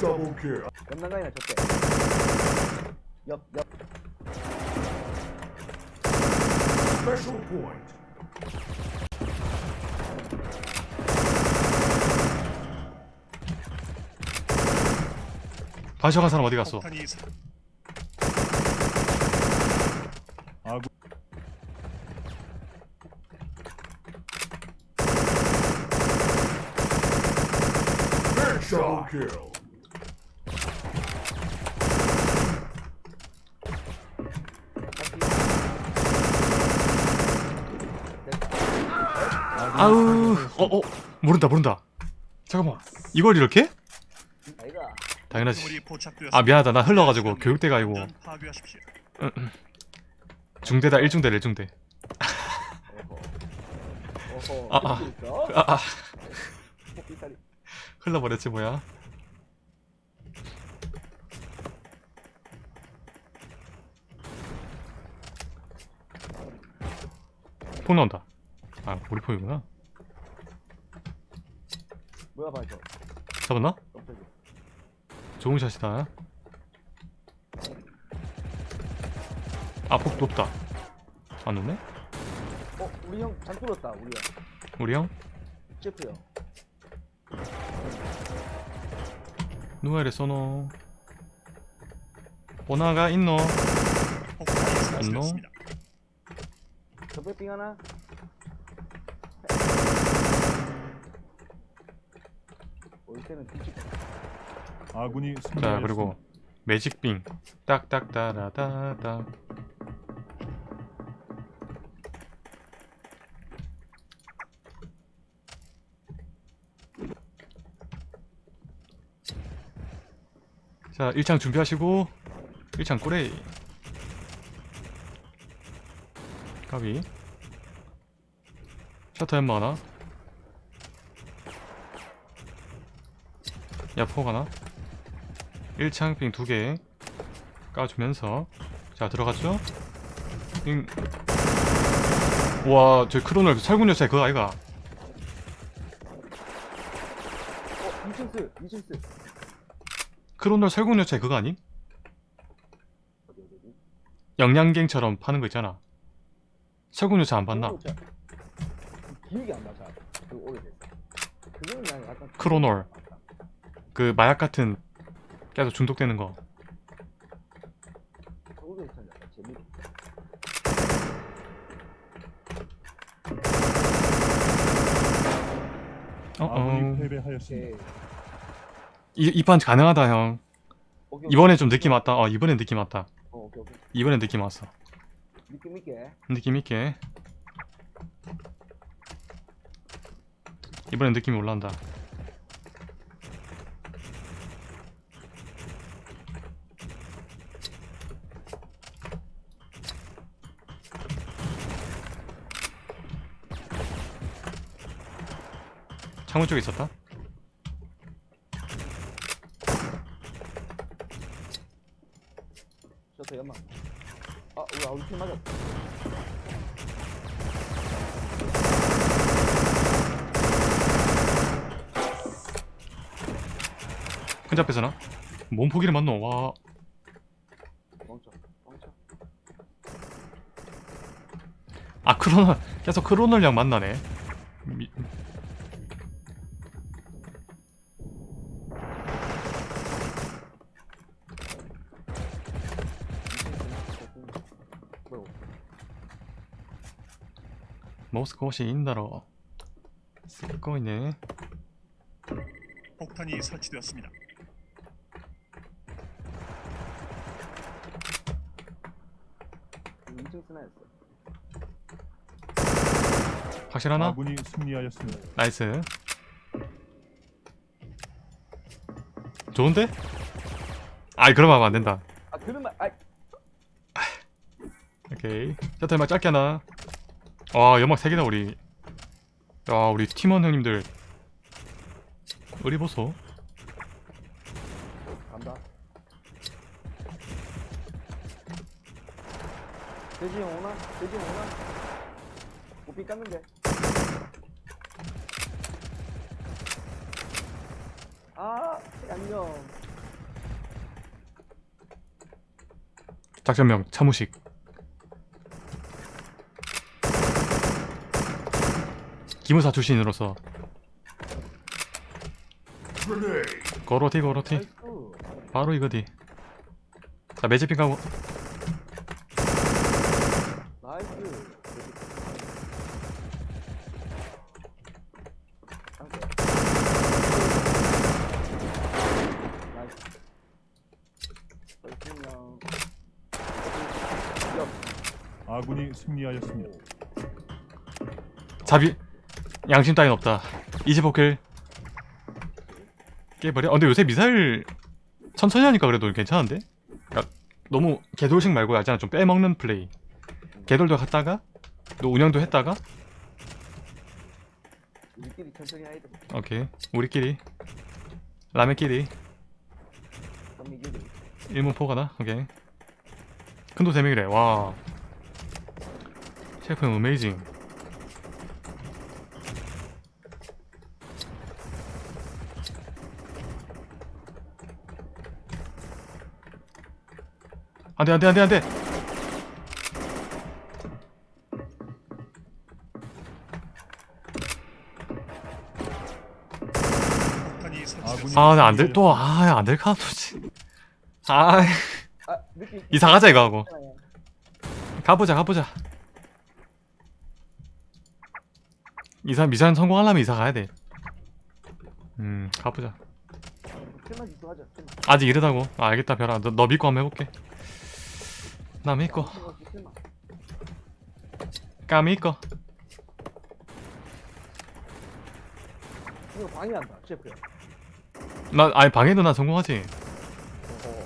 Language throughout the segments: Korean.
Double kill. 연난강이나 줬대. 옆, 옆. Special point. 반셔간 사람 어디 갔어? 폭탄이 사- Headshot. 아우 어어 모른다 모른다 잠깐만 이걸 이렇게? 당연하지. 아 미안하다 나 흘러가지고 교육대가 파괴하십시오. 중대다 1중대 1중대 어허. 아, 아. 아아 삐딱이. 흘러버렸지 뭐야 폰 나온다 아 우리 폰이구나 뭐야, 봐줘. 잡았나? 깜짝이야. 좋은 샷이다 아폭 높다 안 높네? 어, 우리 형잘 뚫었다, 우리 형. 우리 형? 제프 형. 누가 이래 써노 오나가 있노 설치되었습니다. 저백빙 하나. 때는. 아군이 자. 그리고 매직빙. 딱딱따라따딱 자 1창 준비하시고 1창 꼬레이. 가비. 셔터 햄머 하나 야포 하나 1창 빙 2개 까주면서 자 들어갔죠? 빙 우와 저 크로널 살군 여차에 그거 아이가 어, 이층스, 이층스. 크로널 살군 여차에 그거 아님? 어디? 영양갱처럼 파는 거 있잖아 살군 여차 안 봤나? 그거 기억이 안 나, 잘. 그 오래됐어. 그거는 그냥 약간. 크로놀. 그 마약 같은 계속 중독되는 거. 어, 어. 패배하였습니다. 오케이. 이, 이판 가능하다 형 오케이, 이번에 오케이. 좀 느낌 왔다 어 이번엔 느낌 왔다 어, 오케이, 오케이. 이번엔 느낌 왔어 느낌 있게. 느낌 있게 이번엔 느낌이 올라온다 창문 쪽에 있었다 저서 연막. 아, 우리 아우리 팀 맞았다. 혼자 뺏어나? 몸 포기를 맞노 와 멈춰, 멈춰. 아 크로널 계속 크로널량 만나네 미... 뭐야? 모스코시 인다로 쓰고 있네 폭탄이 설치되었습니다. 이층 스나였어. 확실하나? 아군이 승리하였습니다. nice 좋은데? 아이 그럼 하면 안 된다 아, 그런 말, 아, 오케이 셔틀 막 짧게 하나 와 연막 3개다 우리. 야 우리 팀원 형님들. 우리 보소. 간다. 돼지 형 오나? 돼지 형 오나? 오피 깠는데. 아 안녕. 작전명 차무식. 기무사 출신으로서 고로티 나이스. 바로 이거디 자 매직핑 가고 나이스. 아군이 승리하였습니다. 자비 양심 따윈 없다. 25킬 깨버려? 어, 근데 요새 미사일 천천히 하니까 그래도 괜찮은데? 그러니까 너무 개돌식 말고 약간 좀 빼먹는 플레이. 개돌도 했다가 또 운영도 했다가? 우리끼리 천천히 돼. 오케이. 우리끼리. 라면끼리. 선미끼리. 일문 포가나? 오케이. 큰도 세명이래. 와. 셰프 형 어메이징 안돼 안돼 안돼 안돼 폭탄이 아군이 설치되었습니다. 아 안돼 또아 안될 카운터지 아 아, 가자 이거 하고. 가보자 가보자 이사 미션 성공하려면 이사 가야 가보자 킬만 집중하자. 킬만. 아직 이르다고 아, 알겠다 별아 너, 너 믿고 한번 해볼게 나 믿고 킬만. 까 믿고 이거 방해한다. 셰프야. 나 아니 방해도 난 성공하지 어허.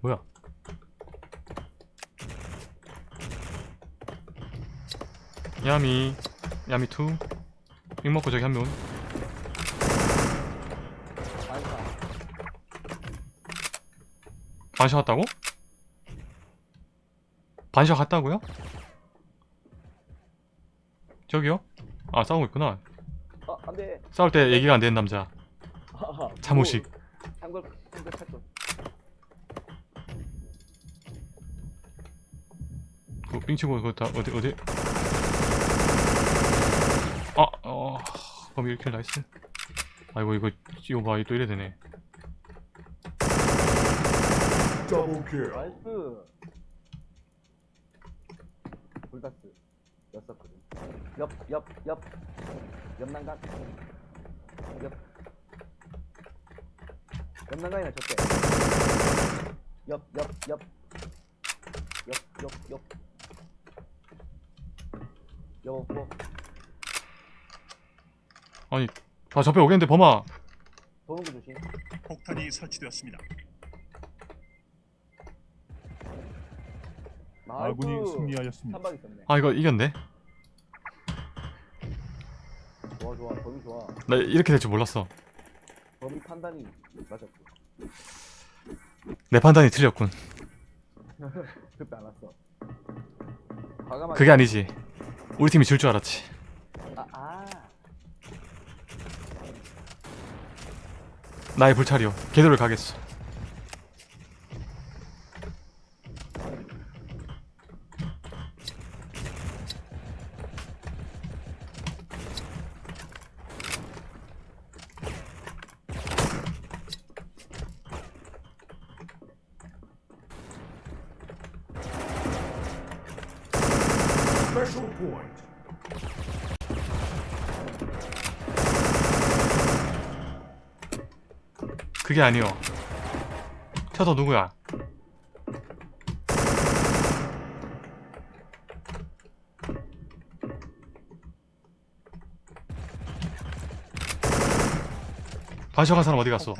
뭐야 야미 야미 투빅 먹고 저기 한명. 반샷 갔다고? 반샷 갔다고요? 저기요? 아 싸우고 있구나 아, 안 돼. 싸울 때 얘기가 안 되는 남자 하하. 차무식 상걸 상걸 탈걸. 그 삥치고 그거 다 어디 어디 아, 어, 범 1킬 나이스 아이고 이거 이거 봐 이거 또 이래 되네. 나이스. 불다스. 였었거든. 옆, 옆, 옆. 옆난간. 옆. 옆난간이나 적게. 옆, 옆, 옆. 옆, 옆, 옆. 옆 없고. 아니 아 접해 오겠는데 범아 도는 거 조심. 폭탄이 설치되었습니다. nice. 아군이 승리하였습니다. 한방 있었네. 아 이거 이겼네 좋아, 좋아. 범위 좋아. 나 이렇게 될 줄 몰랐어 범위 판단이 맞았고. 내 판단이 틀렸군 그때 안 왔어. 과감하게. 그게 아니지 우리 팀이 질줄 알았지 아, 아. 나의 불찰이요 궤도를 가겠어 그게 아니요 쳐서 누구야 반셔간 사람 어디 갔어.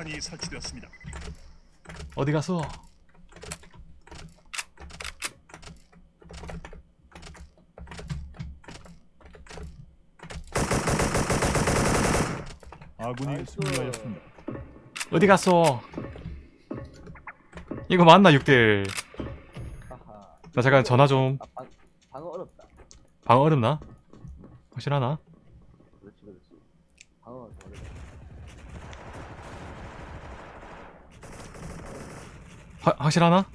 어디 갔어 아군이. 승리하였습니다. 어디 갔어 이거 맞나 6대1 하하. 나 잠깐 전화 좀 아, 방, 방어 어렵다. 방어 어렵나? 확실하나? 그렇지, 그렇지. 방어 어렵다. 화, 확실하나?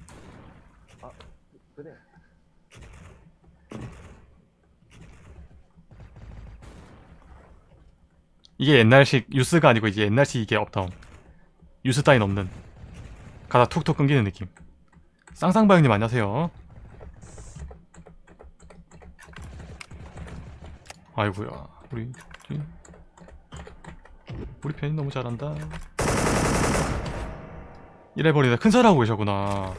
그래. 이게 옛날식 유스가 아니고 이제 옛날식 이게 업다운 유스 따윈 없는 가다 툭툭 끊기는 느낌. 쌍쌍바형님 안녕하세요. 아이고야 우리 우리- 편이 너무 잘한다. 이래버리네 큰소리 하고 계셨구나.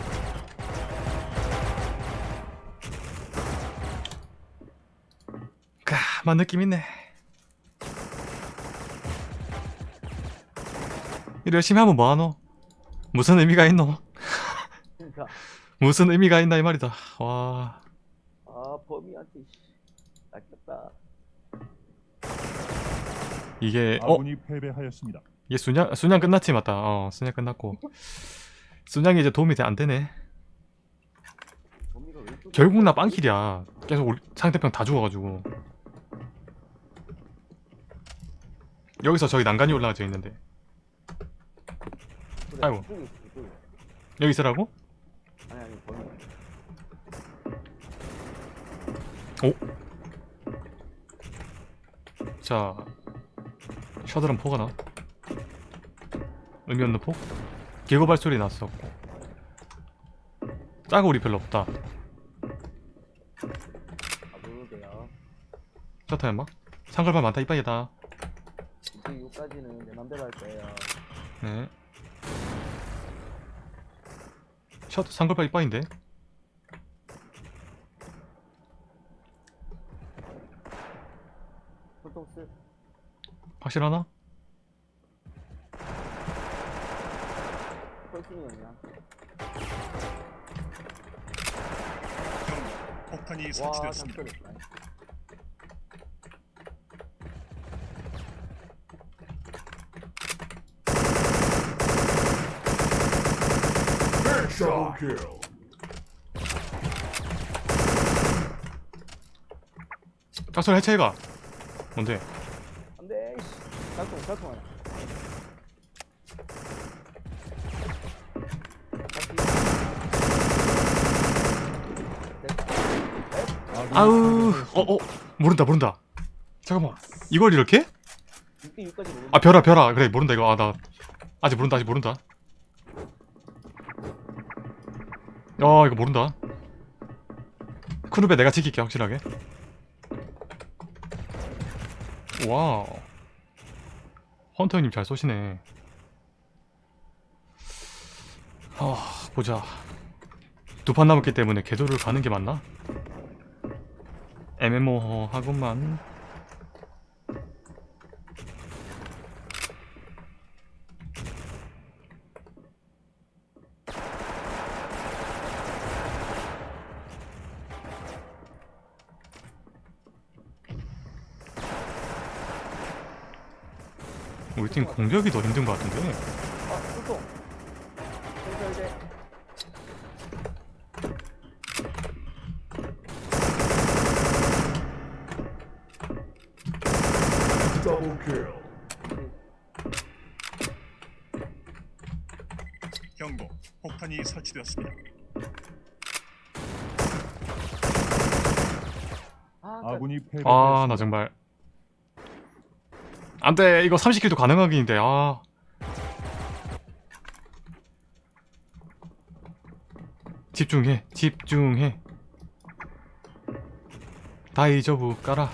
까만 느낌 있네 일 열심히 하면 뭐하노? 무슨 의미가 있노? 그러니까 무슨 의미가 있나 이 말이다 와 아 범이한테 씨. 낚였다. 이게 어? 아군이 패배하였습니다. 이게 순양 순양 끝났지 맞다 어 순양 끝났고 순양이 이제 도움이 돼- 안 되네. 결국 나 빵킬이야 계속 우리 상대편 다 죽어가지고 여기서 저기 난간이 올라가져 있는데 아이고. 여기 있으라고? 아니 아니 범이. 자 셔들은 포가 나 의미 없는 폭 개고 발소리 났었고 짜고 우리 별로 없다 가도 돼요. 셔터 연막 상글발 많다 이빠이다 이제 여기까지는 내 맘대로 할 거예요. 네 상글발 이빠인데 풀통스. 확실하나? 폭탄이 와 설치되었습니다. 잠깐만. Double kill. 짝소리 해체해가 뭔데? 안돼. 씨. 짝통 짝통. 아군이 아우. 어어 모른다 모른다 잠깐만 이걸 이렇게? 6대 6까지 모르는. 아 별아 별아 그래 모른다 이거 아 나 아직 모른다 아직 모른다 어 이거 모른다. 크루베 내가 지킬게 확실하게. 와우. 헌터 형님 잘 쏘시네. 아 보자. 두 판 남았기 때문에 궤도를 가는 게 맞나? 애매모호하구만 우리 팀 공격이 더 힘든 것 같은데 아 풀통. 풀통 Double kill. 경고. 폭탄이 설치되었습니다. 아, 아군이 아 패배하였습니다. 나 정말 안돼. 이거 30킬도 가능하긴데 아. 집중해 집중해. 다이저브 깔아.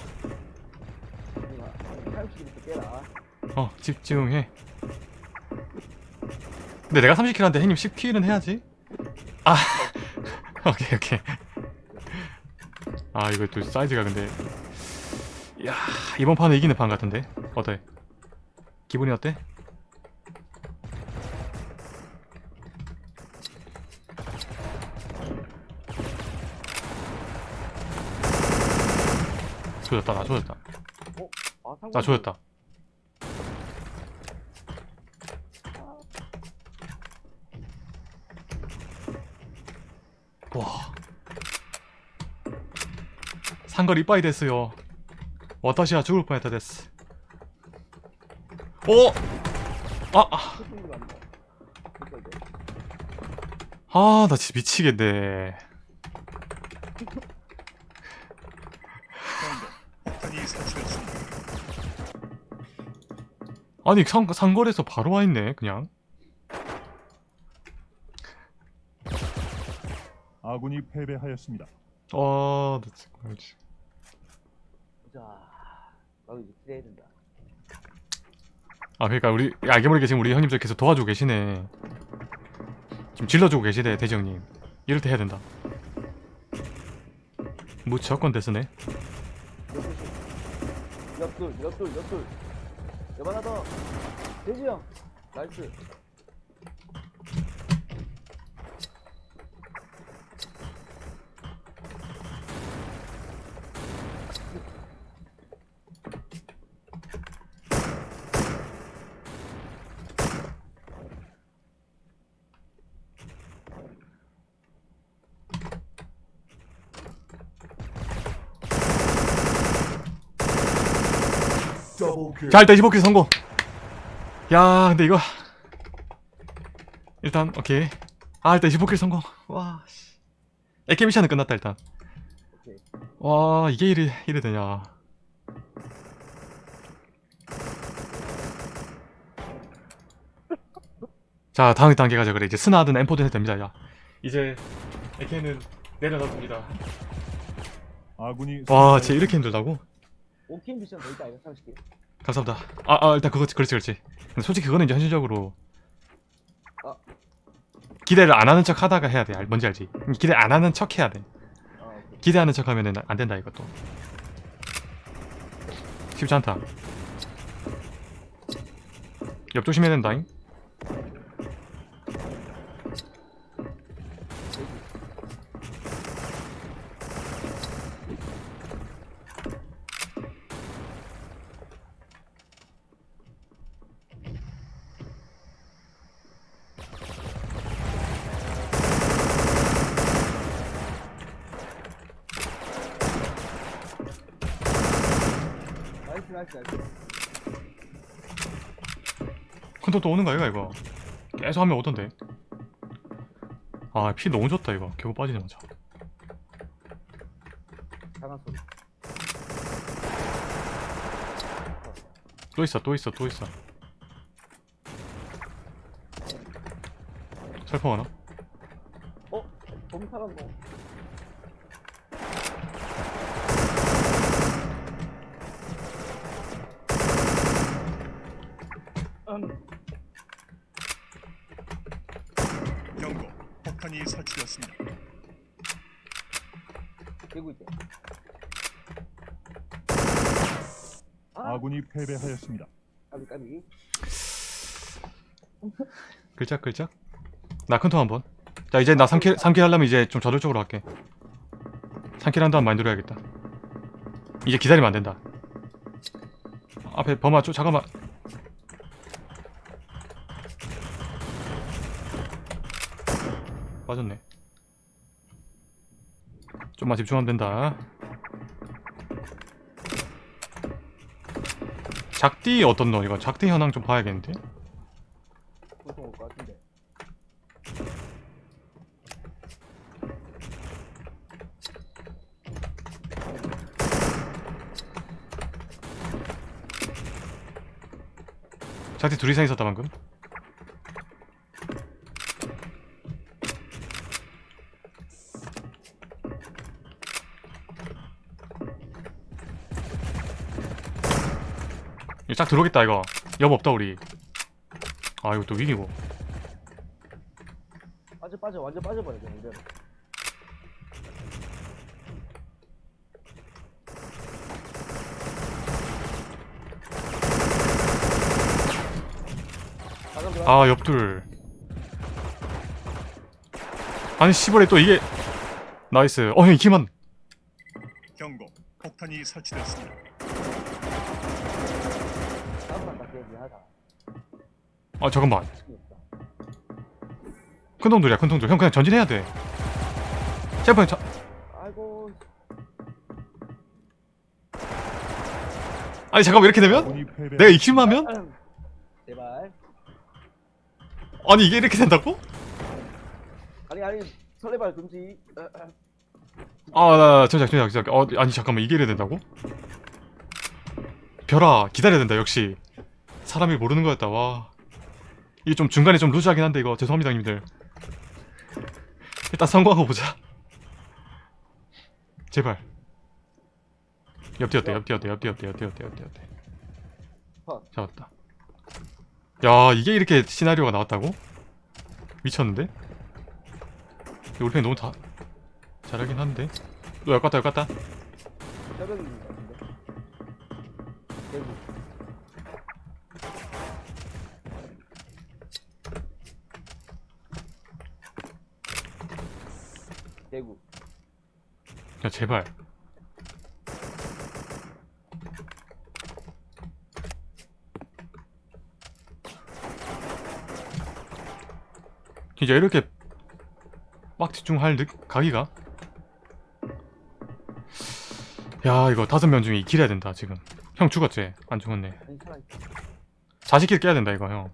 어 집중해. 근데 내가 30킬 한데 형님 10킬은 해야지? 아 오케이 오케이. 아 이거 또 사이즈가 근데. 야 이번 판은 이기는 판 같은데 어때 기분이 어때? 조졌다 나 조졌다. 아, 상관 나 조졌다. 와. 상거리 이빠이 됐어요. 와타시야 죽을 뻔했다 됐어 어? 아, 아, 아. 나 진짜 미치겠네. 아니, 상, 상거래에서 바로 와있네, 그냥. 아군이 패배하였습니다. 아, 나 진짜. 아, 자, 나도 이제 기대된다. 아 그러니까 우리 알게 모르게 지금 우리 형님들 계속 도와주고 계시네 지금 질러주고 계시네 대지 형님 이럴 때 해야 된다 무조건 데스네 옆둘, 옆둘, 옆둘. 옆 하나 더. 돼지 형. nice. 자 일단 25킬 성공. 야 근데 이거 일단 오케이. 아 일단 25킬 성공. 와 씨. 에케 미션은 끝났다 일단. 오케이. 와 이게 이래 이래 되냐. 자 다음 단계 가자 그래. 이제 스나든 엠포든 해도 됩니다 야. 이제 에케는 내려놨습니다. 아군이 와쟤 이렇게 힘들다고? 5kill 미션 더 있다, 이거 30kill. 감사합니다. 아, 아 일단 그거 그렇지 그렇지. 근데 솔직히 그거는 이제 현실적으로 아. 기대를 안 하는 척 하다가 해야 돼. 알- 뭔지 알지? 기대 안 하는 척 해야 돼. 아. 기대하는 척 하면은 안 된다 이것도. 쉽지 않다. 옆 조심해야 된다잉 나이스, 나이스, 나이스. 큰돈 또 오는 거야 이거 이거 계속 하면 오던데 아 피 너무 좋다 이거 겨우 빠지자마자 장난 소리. 또 있어 또 있어 또 있어 설포 하나? 어? 범사람 뭐. 음, 경고. 폭탄이 설치되었습니다. 되고 있대. 아, 아군이 패배하였습니다. 까비, 까비. 글짝 글짝 나 큰 통 한번 자 이제 나 3kill 3kill 하려면 이제 좀 저돌적으로 할게 3kill 한 다음 마인드로 해야겠다 이제 기다리면 안 된다 앞에 범아 좀 잠깐만 빠졌네. 좀만 집중하면 된다. 작디 어떤 너 이거 작디 현황 좀 봐야겠는데. 작디 둘 이상 있었다 방금 쫙 들어오겠다 이거 여부 없다 우리 아 이거 또 위기고 빠져, 빠져. 완전 빠져버려, 그냥 이대로. 아 옆둘 아니 씨발에 또 이게 나이스 어형 이키만 경고. 폭탄이 설치되었습니다. 다음만 딱 얘기하자. 아 잠깐만. 큰 통들이야 큰 통들 형 그냥 전진해야 돼 제발 자... 아이고. 아니 잠깐만 이렇게 되면. 내가 이키만 하면 음. 제발. 아니 이게 이렇게 된다고 아니, 아니. 설레발 금지. 아나 잠시만 잠시만 잠시만 어 아니 잠깐만 이게 이래 된다고 별아 기다려야 된다 역시 사람이 모르는 거였다 와 이게 좀 중간에 좀 루즈하긴 한데 이거 죄송합니다 형님들. 일단 성공하고 보자. 제발. 옆뒤였대 옆뒤였대 옆뒤였대 옆뒤였대 옆뒤였대. 컷. 잡았다. 야 이게 이렇게 시나리오가 나왔다고? 미쳤는데? 편 너무 다 잘하긴 한데. 너 엿갔다 엿갔다 뼈벽이 있는 것 같은데. 대구. 야 제발 진짜 이렇게 막 집중할 느, 가기가 야 이거 다섯 명 중에 이킬 해야 된다 지금 형 죽었지? 안 죽었네. 40킬 깨야 된다 이거 형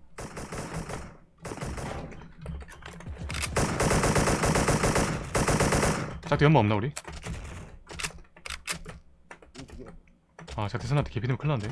짝대 연마 없나 우리? 아 짝대 선한테 개피되면 큰일 난데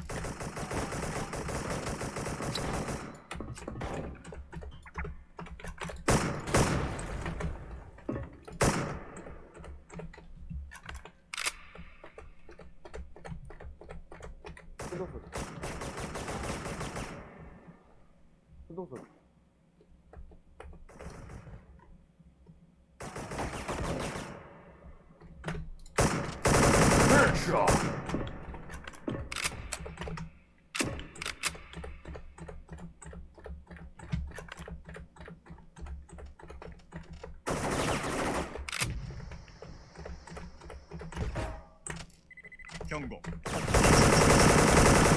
경고.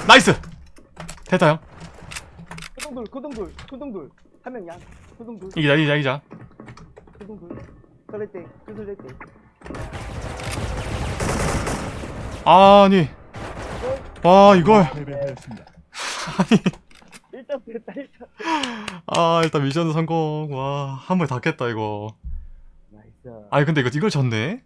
나이스! 됐다 형 수동돌, 수동돌, 수동돌. 한명 양. 수동돌, 이기자 이기자 이기자 수동돌. 설레 때, 설레 때. 아니 와 이걸 패배하였습니다. 일단 됐다, 일단. 아 일단 미션 성공 와한 번에 다 깼다 이거 나이스. 아니 근데 이거 이걸 졌네